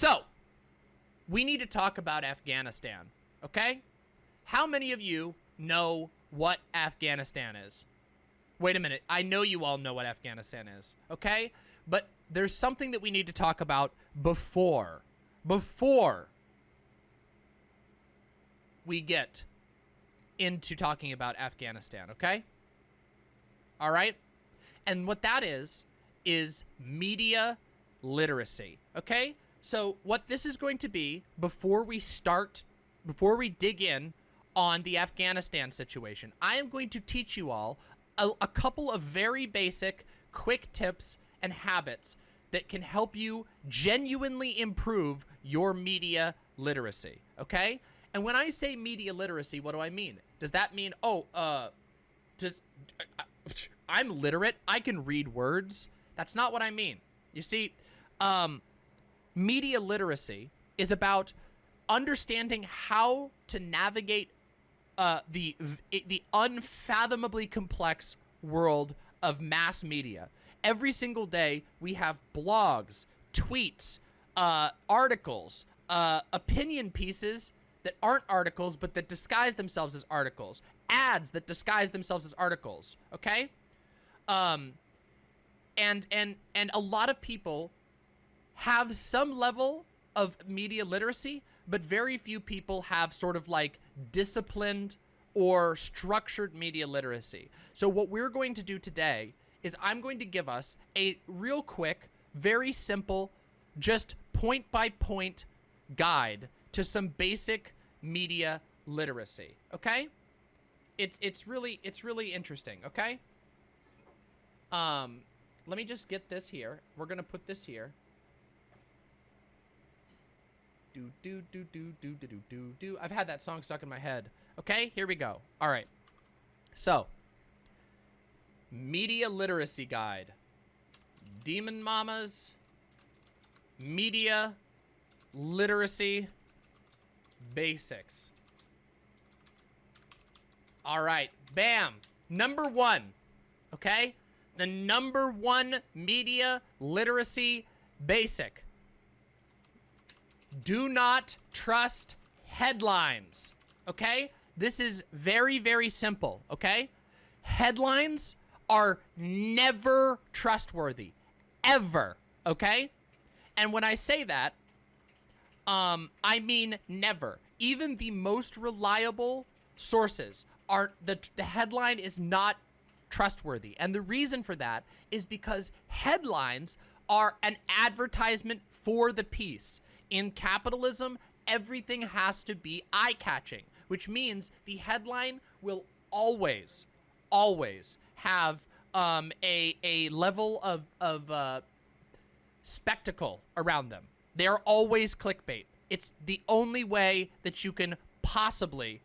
So, we need to talk about Afghanistan, okay? How many of you know what Afghanistan is? Wait a minute. I know you all know what Afghanistan is, okay? But there's something that we need to talk about before, before we get into talking about Afghanistan, okay? All right? And what that is, is media literacy, okay? So what this is going to be before we start, before we dig in on the Afghanistan situation, I am going to teach you all a, a couple of very basic, quick tips and habits that can help you genuinely improve your media literacy, okay? And when I say media literacy, what do I mean? Does that mean, oh, uh, does, uh, I'm literate, I can read words? That's not what I mean. You see, um, media literacy is about understanding how to navigate uh, the the unfathomably complex world of mass media. Every single day, we have blogs, tweets, uh, articles, uh, opinion pieces that aren't articles, but that disguise themselves as articles, ads that disguise themselves as articles. Okay, um, and and and a lot of people have some level of media literacy, but very few people have sort of like disciplined or structured media literacy. So what we're going to do today is I'm going to give us a real quick, very simple, just point by point guide to some basic media literacy. Okay? It's it's really it's really interesting, okay? Um let me just get this here. We're going to put this here. Do, do, do, do, do, do, do, do, do. I've had that song stuck in my head. Okay, here we go. All right. So, Media Literacy Guide. Demon Mamas. Media Literacy Basics. All right. Bam. Number one. Okay? The number one media literacy basic do not trust headlines, okay? This is very, very simple, okay? Headlines are never trustworthy, ever, okay? And when I say that, um, I mean never. Even the most reliable sources are, the, the headline is not trustworthy. And the reason for that is because headlines are an advertisement for the piece. In capitalism, everything has to be eye-catching, which means the headline will always, always have um, a, a level of, of uh, spectacle around them. They're always clickbait. It's the only way that you can possibly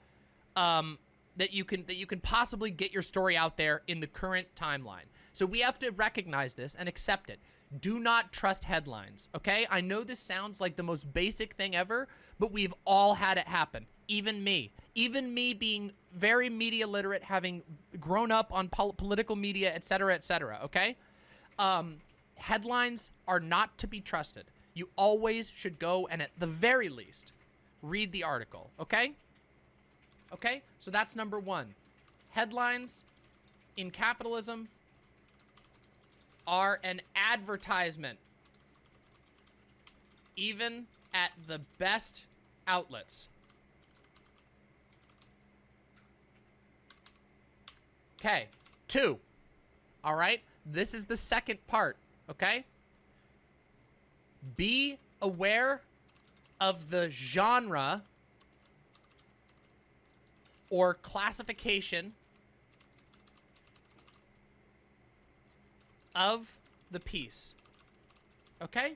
um, that you can that you can possibly get your story out there in the current timeline. So we have to recognize this and accept it. Do not trust headlines, okay? I know this sounds like the most basic thing ever, but we've all had it happen. Even me. Even me being very media literate, having grown up on pol political media, etc., etc., okay? Um, headlines are not to be trusted. You always should go and at the very least, read the article, okay? Okay? So that's number one. Headlines in capitalism are an advertisement. Even at the best outlets. Okay. Two. All right. This is the second part. Okay. Be aware of the genre or classification of the piece. Okay?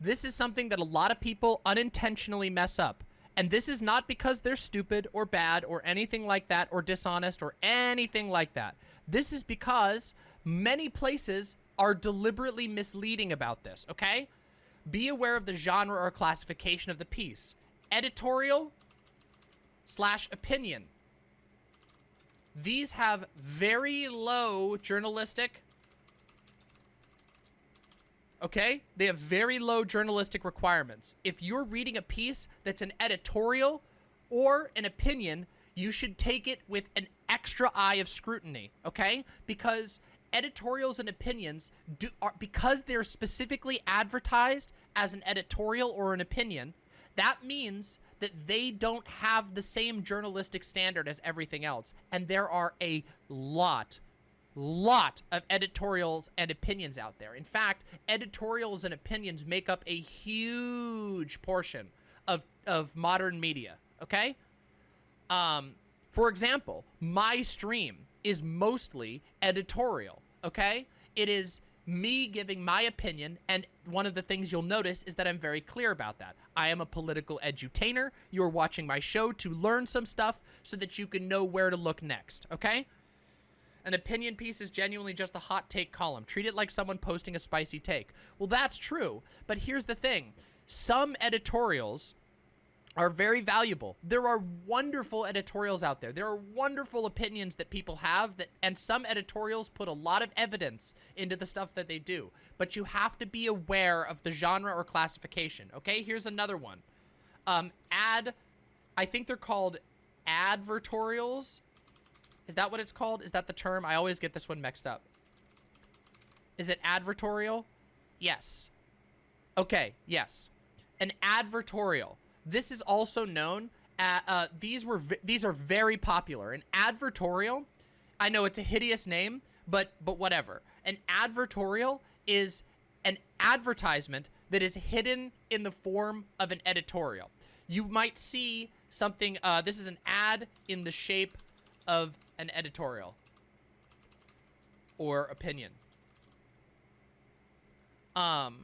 This is something that a lot of people unintentionally mess up. And this is not because they're stupid or bad or anything like that or dishonest or anything like that. This is because many places are deliberately misleading about this, okay? Be aware of the genre or classification of the piece. Editorial slash opinion. These have very low journalistic okay? They have very low journalistic requirements. If you're reading a piece that's an editorial or an opinion, you should take it with an extra eye of scrutiny, okay? Because editorials and opinions do are because they're specifically advertised as an editorial or an opinion, that means that they don't have the same journalistic standard as everything else. And there are a lot lot of editorials and opinions out there. In fact, editorials and opinions make up a huge portion of, of modern media, okay? Um, for example, my stream is mostly editorial, okay? It is me giving my opinion, and one of the things you'll notice is that I'm very clear about that. I am a political edutainer. You're watching my show to learn some stuff so that you can know where to look next, okay? An opinion piece is genuinely just a hot take column. Treat it like someone posting a spicy take. Well, that's true, but here's the thing. Some editorials are very valuable. There are wonderful editorials out there. There are wonderful opinions that people have that and some editorials put a lot of evidence into the stuff that they do. But you have to be aware of the genre or classification. Okay, here's another one. Um, ad, I think they're called advertorials is that what it's called? Is that the term? I always get this one mixed up. Is it advertorial? Yes. Okay, yes. An advertorial. This is also known at, uh, these were these are very popular. An advertorial, I know it's a hideous name, but but whatever. An advertorial is an advertisement that is hidden in the form of an editorial. You might see something, uh, this is an ad in the shape of an editorial or opinion. Um,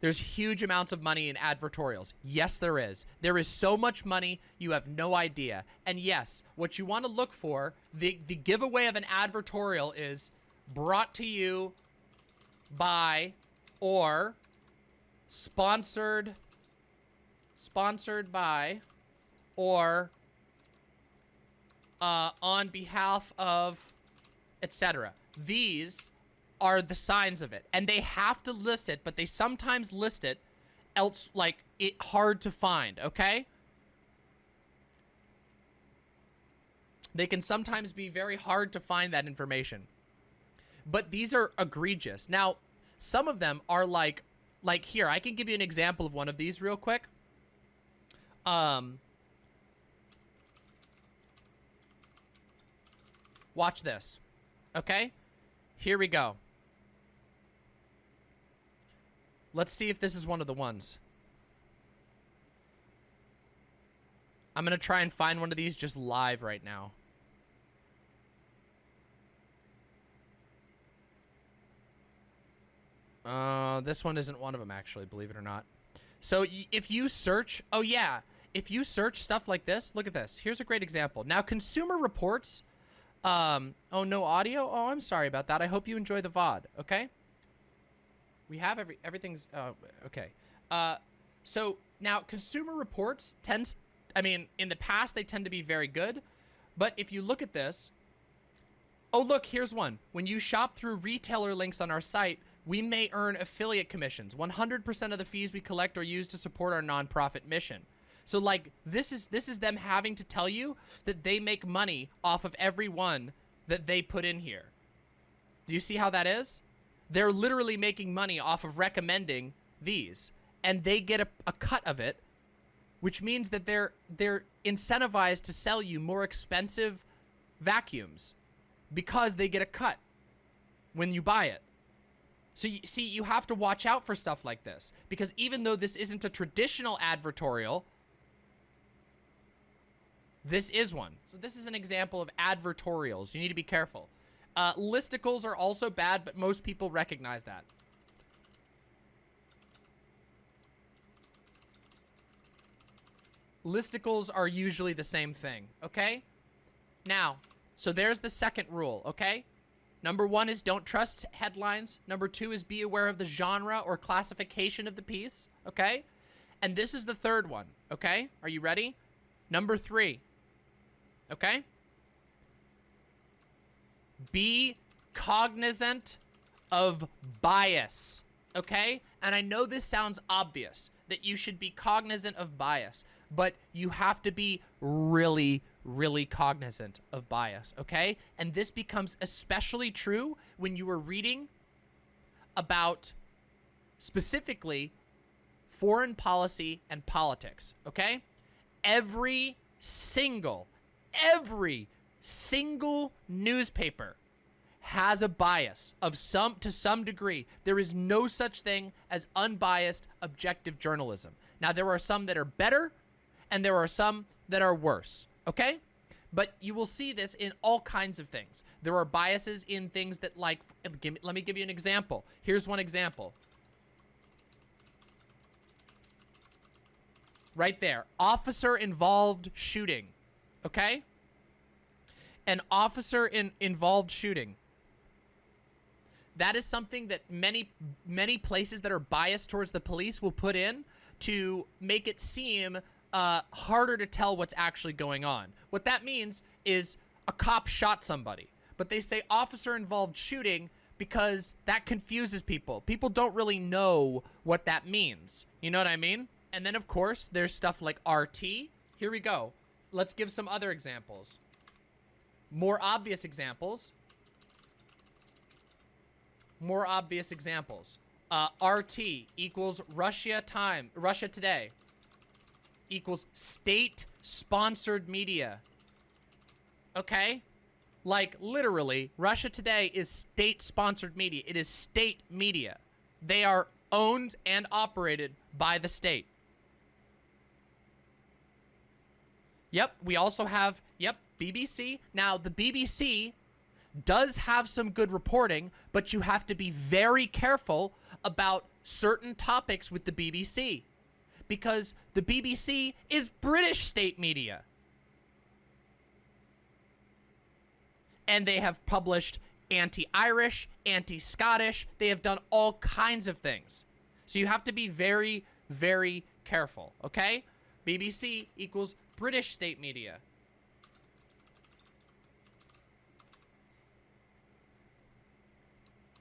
there's huge amounts of money in advertorials. Yes, there is. There is so much money, you have no idea. And yes, what you want to look for, the, the giveaway of an advertorial is brought to you by or sponsored, sponsored by or uh, on behalf of etc. These are the signs of it. And they have to list it, but they sometimes list it else like it hard to find, okay? They can sometimes be very hard to find that information. But these are egregious. Now, some of them are like like here, I can give you an example of one of these real quick. Um Watch this. Okay? Here we go. Let's see if this is one of the ones. I'm going to try and find one of these just live right now. Uh, this one isn't one of them, actually, believe it or not. So if you search, oh yeah, if you search stuff like this, look at this. Here's a great example. Now, Consumer Reports um, oh, no audio? Oh, I'm sorry about that. I hope you enjoy the VOD, okay? We have every, everything's, uh, okay. Uh, so now Consumer Reports tends, I mean, in the past, they tend to be very good. But if you look at this, oh, look, here's one. When you shop through retailer links on our site, we may earn affiliate commissions. 100% of the fees we collect are used to support our nonprofit mission. So like this is this is them having to tell you that they make money off of every one that they put in here. Do you see how that is? They're literally making money off of recommending these and they get a, a cut of it, which means that they're they're incentivized to sell you more expensive vacuums because they get a cut when you buy it. So you see, you have to watch out for stuff like this because even though this isn't a traditional advertorial, this is one. So this is an example of advertorials. You need to be careful. Uh, listicles are also bad, but most people recognize that. Listicles are usually the same thing, okay? Now, so there's the second rule, okay? Number one is don't trust headlines. Number two is be aware of the genre or classification of the piece, okay? And this is the third one, okay? Are you ready? Number three, Okay? Be cognizant of bias, okay? And I know this sounds obvious that you should be cognizant of bias, but you have to be really, really cognizant of bias, okay? And this becomes especially true when you are reading about specifically foreign policy and politics, okay? Every single, every single newspaper has a bias of some to some degree. There is no such thing as unbiased objective journalism. Now there are some that are better and there are some that are worse, okay? But you will see this in all kinds of things. There are biases in things that like, let me give you an example. Here's one example. Right there. Officer involved shooting. Okay? An officer in involved shooting. That is something that many many places that are biased towards the police will put in to make it seem uh, harder to tell what's actually going on. What that means is a cop shot somebody, but they say officer involved shooting because that confuses people. People don't really know what that means. You know what I mean? And then, of course, there's stuff like RT. Here we go. Let's give some other examples. More obvious examples. More obvious examples. Uh, RT equals Russia time, Russia today equals state-sponsored media. Okay? Like, literally, Russia Today is state-sponsored media. It is state media. They are owned and operated by the state. Yep, we also have, yep, BBC. Now, the BBC does have some good reporting, but you have to be very careful about certain topics with the BBC. Because the BBC is British state media. And they have published anti-Irish, anti-Scottish. They have done all kinds of things. So you have to be very, very careful, okay? BBC equals British state media.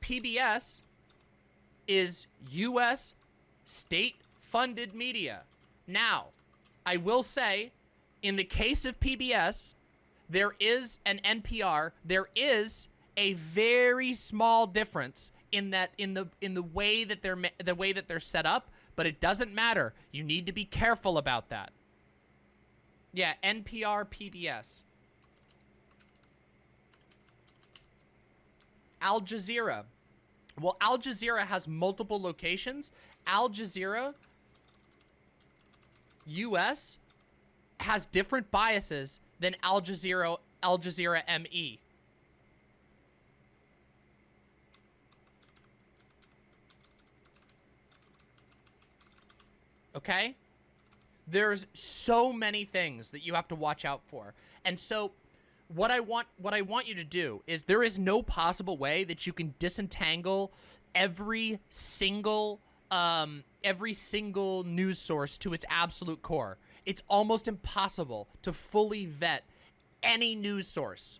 PBS is U.S. state-funded media. Now, I will say, in the case of PBS, there is an NPR. There is a very small difference in that in the in the way that they're the way that they're set up, but it doesn't matter. You need to be careful about that. Yeah, NPR PBS. Al Jazeera. Well, Al Jazeera has multiple locations. Al Jazeera US has different biases than Al Jazeera Al Jazeera ME. Okay? There's so many things that you have to watch out for. And so what I want what I want you to do is there is no possible way that you can disentangle every single um every single news source to its absolute core. It's almost impossible to fully vet any news source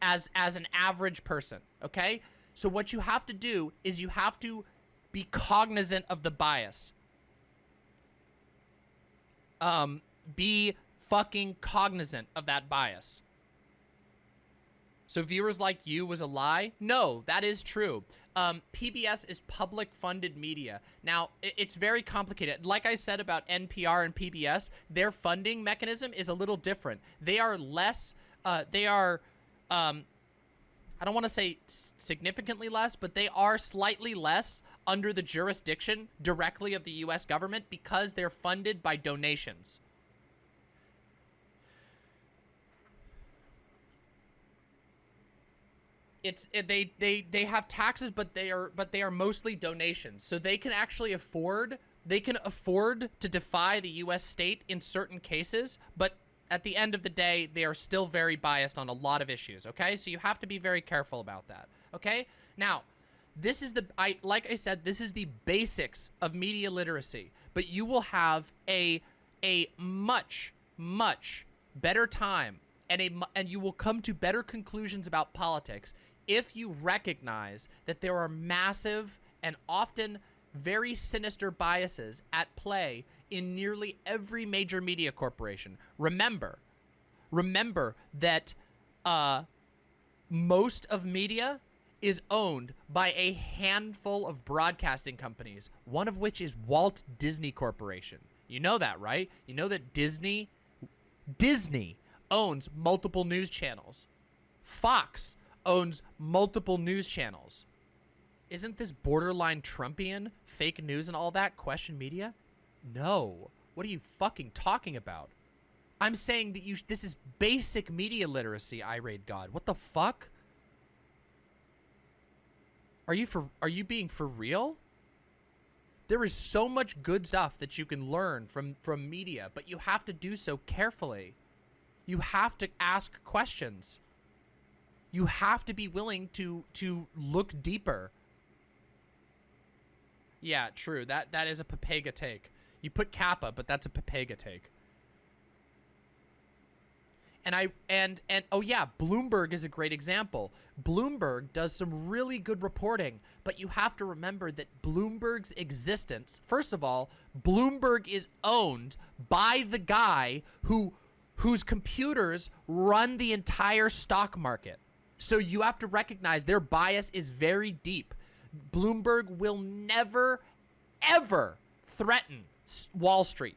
as as an average person, okay? So what you have to do is you have to be cognizant of the bias um, be fucking cognizant of that bias. So viewers like you was a lie? No, that is true. Um, PBS is public funded media. Now, it's very complicated. Like I said about NPR and PBS, their funding mechanism is a little different. They are less, uh, they are, um, I don't want to say significantly less, but they are slightly less under the jurisdiction directly of the U.S. government because they're funded by donations. It's they they they have taxes, but they are but they are mostly donations, so they can actually afford they can afford to defy the U.S. state in certain cases, but at the end of the day, they are still very biased on a lot of issues. Okay, so you have to be very careful about that. Okay, now this is the, I like I said, this is the basics of media literacy, but you will have a, a much, much better time and a, and you will come to better conclusions about politics if you recognize that there are massive and often very sinister biases at play in nearly every major media corporation. Remember, remember that uh, most of media is owned by a handful of broadcasting companies, one of which is Walt Disney Corporation. You know that, right? You know that Disney Disney owns multiple news channels. Fox owns multiple news channels. Isn't this borderline Trumpian fake news and all that question media? No. What are you fucking talking about? I'm saying that you this is basic media literacy, irate god. What the fuck? Are you for are you being for real? There is so much good stuff that you can learn from from media, but you have to do so carefully. You have to ask questions. You have to be willing to to look deeper. Yeah, true. That that is a Papega take. You put Kappa, but that's a Papega take. And I and and oh yeah, Bloomberg is a great example. Bloomberg does some really good reporting, but you have to remember that Bloomberg's existence, first of all, Bloomberg is owned by the guy who whose computers run the entire stock market. So you have to recognize their bias is very deep. Bloomberg will never ever threaten Wall Street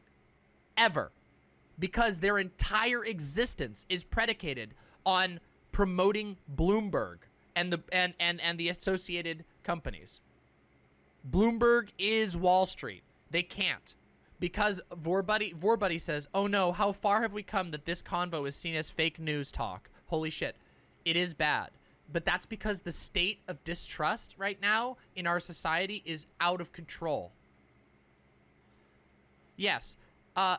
ever because their entire existence is predicated on promoting Bloomberg and the and and and the associated companies. Bloomberg is Wall Street. They can't because Vorbuddy Vorbuddy says, "Oh no, how far have we come that this convo is seen as fake news talk? Holy shit. It is bad." But that's because the state of distrust right now in our society is out of control. Yes. Uh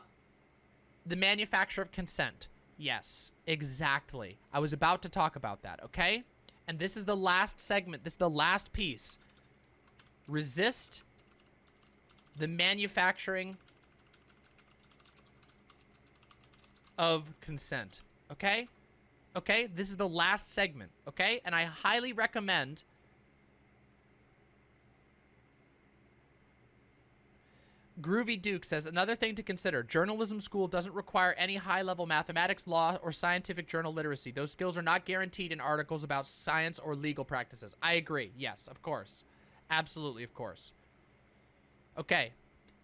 the manufacture of consent. Yes, exactly. I was about to talk about that, okay? And this is the last segment. This is the last piece. Resist the manufacturing of consent, okay? Okay, this is the last segment, okay? And I highly recommend Groovy Duke says, another thing to consider, journalism school doesn't require any high-level mathematics, law, or scientific journal literacy. Those skills are not guaranteed in articles about science or legal practices. I agree. Yes, of course. Absolutely, of course. Okay,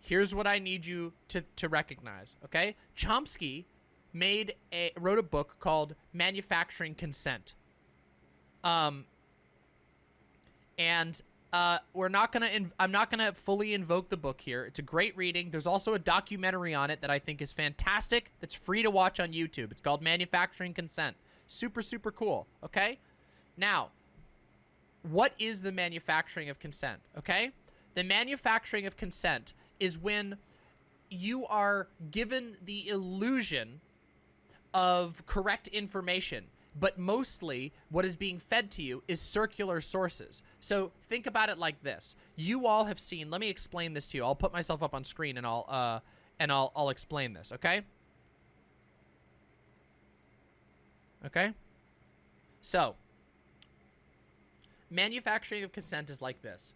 here's what I need you to, to recognize, okay? Chomsky made a, wrote a book called Manufacturing Consent. Um, and uh, we're not gonna. I'm not gonna fully invoke the book here. It's a great reading. There's also a documentary on it that I think is fantastic. That's free to watch on YouTube. It's called Manufacturing Consent. Super, super cool. Okay. Now, what is the manufacturing of consent? Okay, the manufacturing of consent is when you are given the illusion of correct information but mostly what is being fed to you is circular sources. So think about it like this. You all have seen, let me explain this to you. I'll put myself up on screen and I'll, uh, and I'll, I'll explain this, okay? Okay? So, manufacturing of consent is like this.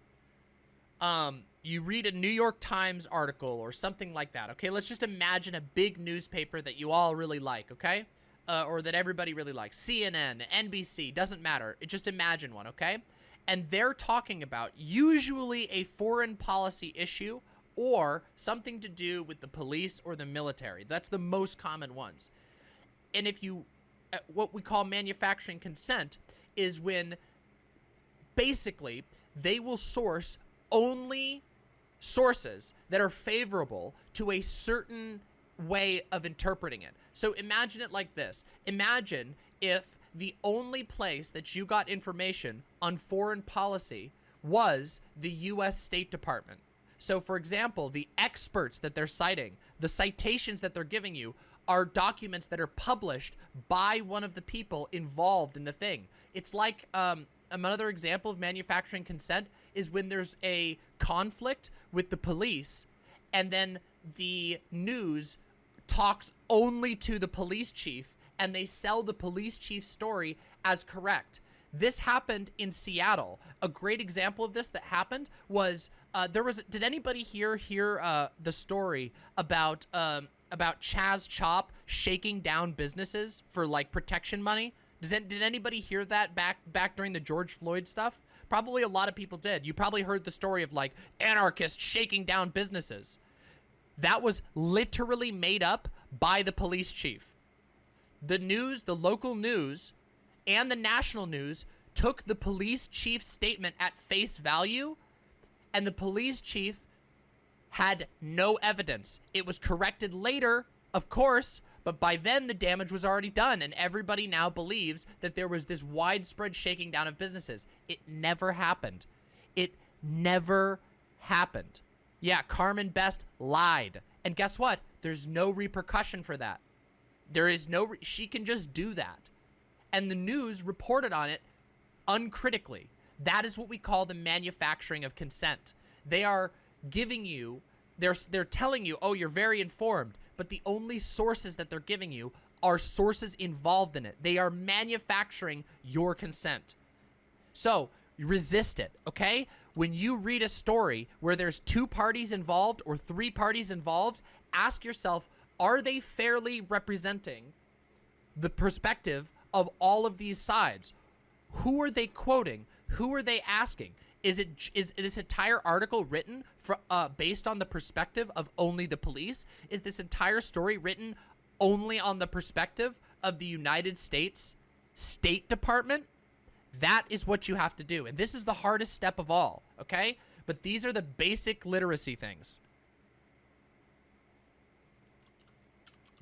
Um, you read a New York Times article or something like that, okay? Let's just imagine a big newspaper that you all really like, okay? Uh, or that everybody really likes. CNN, NBC, doesn't matter. It just imagine one, okay? And they're talking about usually a foreign policy issue or something to do with the police or the military. That's the most common ones. And if you, uh, what we call manufacturing consent is when basically they will source only sources that are favorable to a certain way of interpreting it. So imagine it like this. Imagine if the only place that you got information on foreign policy was the U.S. State Department. So, for example, the experts that they're citing, the citations that they're giving you, are documents that are published by one of the people involved in the thing. It's like um, another example of manufacturing consent is when there's a conflict with the police and then the news talks only to the police chief and they sell the police chief's story as correct. This happened in Seattle. A great example of this that happened was uh, there was. Did anybody here hear uh, the story about um, about Chaz Chop shaking down businesses for like protection money? Does did anybody hear that back back during the George Floyd stuff? Probably a lot of people did. You probably heard the story of like anarchists shaking down businesses. That was literally made up by the police chief. The news, the local news, and the national news took the police chief's statement at face value, and the police chief had no evidence. It was corrected later, of course, but by then the damage was already done, and everybody now believes that there was this widespread shaking down of businesses. It never happened. It never happened. Yeah, Carmen Best lied. And guess what? There's no repercussion for that. There is no, she can just do that. And the news reported on it uncritically. That is what we call the manufacturing of consent. They are giving you, they're, they're telling you, oh, you're very informed, but the only sources that they're giving you are sources involved in it. They are manufacturing your consent. So resist it, okay? When you read a story where there's two parties involved or three parties involved, ask yourself, are they fairly representing the perspective of all of these sides? Who are they quoting? Who are they asking? Is it is this entire article written for uh, based on the perspective of only the police? Is this entire story written only on the perspective of the United States State Department? That is what you have to do. And this is the hardest step of all, okay? But these are the basic literacy things.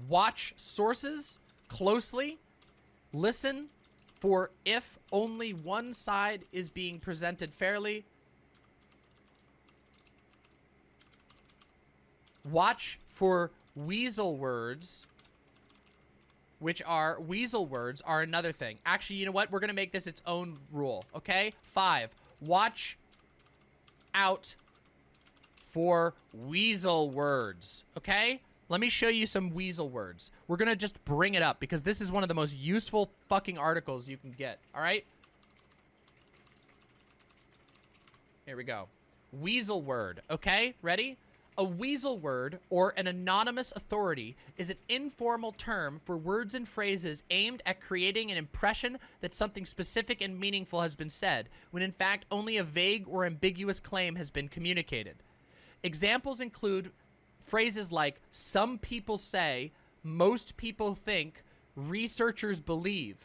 Watch sources closely. Listen for if only one side is being presented fairly. Watch for weasel words, which are weasel words are another thing. Actually, you know what? We're going to make this its own rule, okay? Five, watch out for weasel words, okay? Let me show you some weasel words. We're going to just bring it up because this is one of the most useful fucking articles you can get. All right? Here we go. Weasel word. Okay? Ready? A weasel word, or an anonymous authority, is an informal term for words and phrases aimed at creating an impression that something specific and meaningful has been said, when in fact only a vague or ambiguous claim has been communicated. Examples include phrases like some people say, most people think, researchers believe.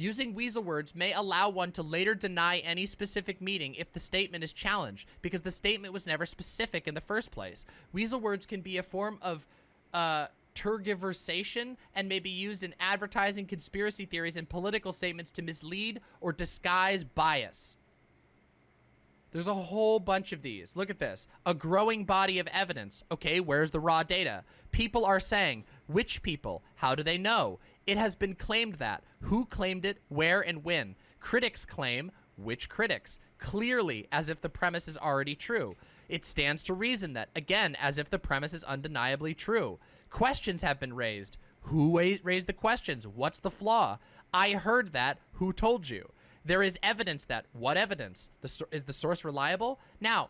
Using weasel words may allow one to later deny any specific meaning if the statement is challenged, because the statement was never specific in the first place. Weasel words can be a form of uh, tergiversation and may be used in advertising, conspiracy theories, and political statements to mislead or disguise bias. There's a whole bunch of these. Look at this. A growing body of evidence. Okay, where's the raw data? People are saying, which people? How do they know? It has been claimed that. Who claimed it? Where and when? Critics claim, which critics? Clearly, as if the premise is already true. It stands to reason that, again, as if the premise is undeniably true. Questions have been raised. Who raised the questions? What's the flaw? I heard that. Who told you? There is evidence that, what evidence? The, is the source reliable? Now,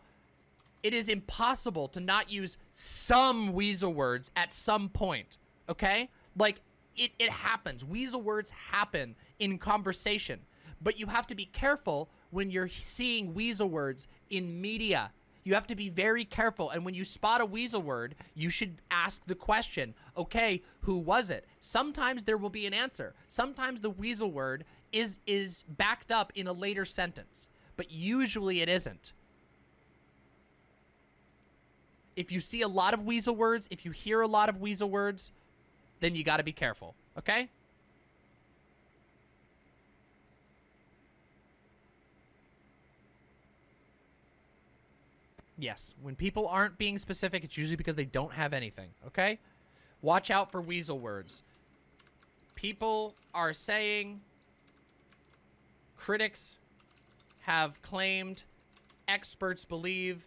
it is impossible to not use some weasel words at some point, okay? Like, it, it happens. Weasel words happen in conversation. But you have to be careful when you're seeing weasel words in media. You have to be very careful. And when you spot a weasel word, you should ask the question, okay, who was it? Sometimes there will be an answer. Sometimes the weasel word is is backed up in a later sentence, but usually it isn't. If you see a lot of weasel words, if you hear a lot of weasel words, then you got to be careful, okay? Yes, when people aren't being specific, it's usually because they don't have anything, okay? Watch out for weasel words. People are saying Critics have claimed, experts believe,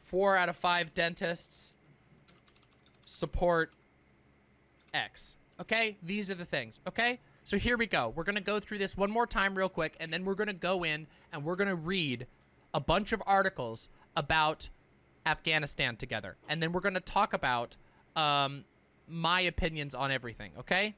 four out of five dentists support X. Okay? These are the things. Okay? So here we go. We're going to go through this one more time real quick, and then we're going to go in and we're going to read a bunch of articles about Afghanistan together. And then we're going to talk about um, my opinions on everything, okay?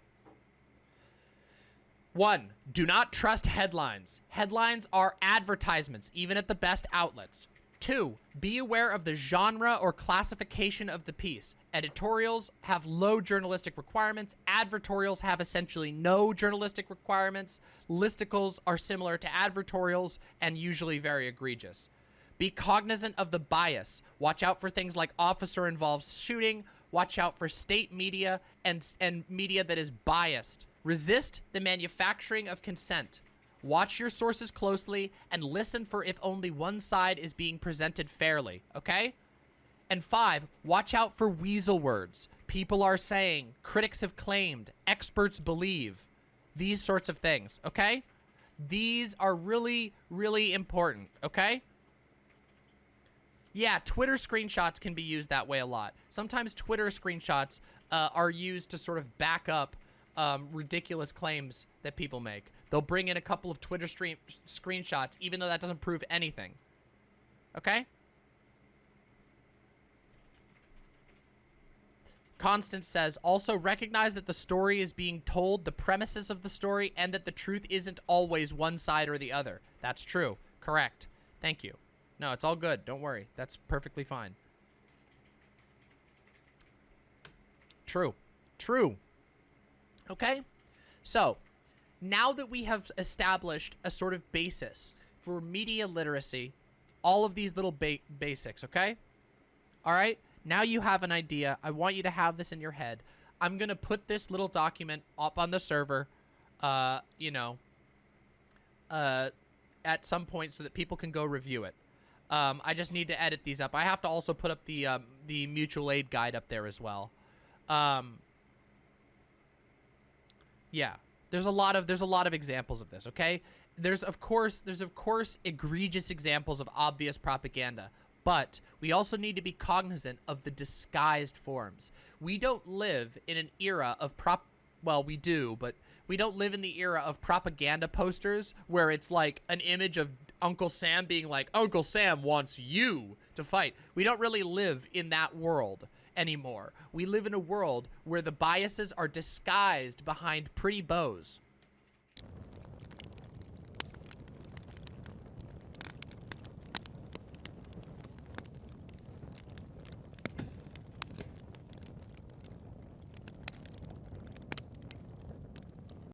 One, do not trust headlines. Headlines are advertisements, even at the best outlets. Two, be aware of the genre or classification of the piece. Editorials have low journalistic requirements. Advertorials have essentially no journalistic requirements. Listicles are similar to advertorials and usually very egregious. Be cognizant of the bias. Watch out for things like officer-involved shooting. Watch out for state media and, and media that is biased. Resist the manufacturing of consent. Watch your sources closely and listen for if only one side is being presented fairly, okay? And five, watch out for weasel words. People are saying, critics have claimed, experts believe, these sorts of things, okay? These are really, really important, okay? Yeah, Twitter screenshots can be used that way a lot. Sometimes Twitter screenshots uh, are used to sort of back up um, ridiculous claims that people make. They'll bring in a couple of Twitter stream screenshots, even though that doesn't prove anything. Okay? Constance says, also recognize that the story is being told, the premises of the story, and that the truth isn't always one side or the other. That's true. Correct. Thank you. No, it's all good. Don't worry. That's perfectly fine. True. True. Okay? So, now that we have established a sort of basis for media literacy, all of these little ba basics, okay? All right? Now you have an idea. I want you to have this in your head. I'm going to put this little document up on the server, uh, you know, uh, at some point so that people can go review it. Um, I just need to edit these up. I have to also put up the um, the mutual aid guide up there as well. Um, yeah, there's a lot of there's a lot of examples of this. Okay, there's of course there's of course egregious examples of obvious propaganda, but we also need to be cognizant of the disguised forms. We don't live in an era of prop. Well, we do, but we don't live in the era of propaganda posters where it's like an image of Uncle Sam being like, Uncle Sam wants you to fight. We don't really live in that world anymore. We live in a world where the biases are disguised behind pretty bows.